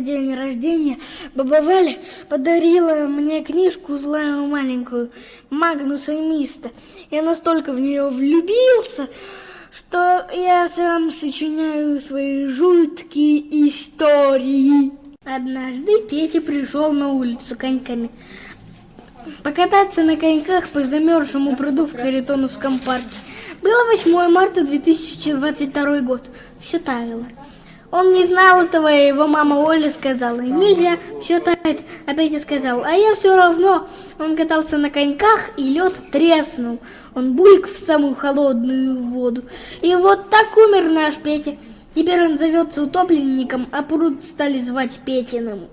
день рождения баба Валя подарила мне книжку злую маленькую Магнуса и Миста. Я настолько в нее влюбился, что я сам сочиняю свои жуткие истории. Однажды Петя пришел на улицу коньками. Покататься на коньках по замерзшему пруду в Харитоновском парке. Было 8 марта 2022 год. Все таяло. Он не знал этого, его мама Оля сказала, нельзя, все тает. А Петя сказал, а я все равно. Он катался на коньках, и лед треснул. Он бульк в самую холодную воду. И вот так умер наш Петя. Теперь он зовется утопленником, а пруд стали звать Петиным.